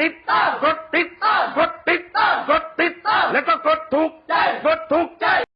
Aceitável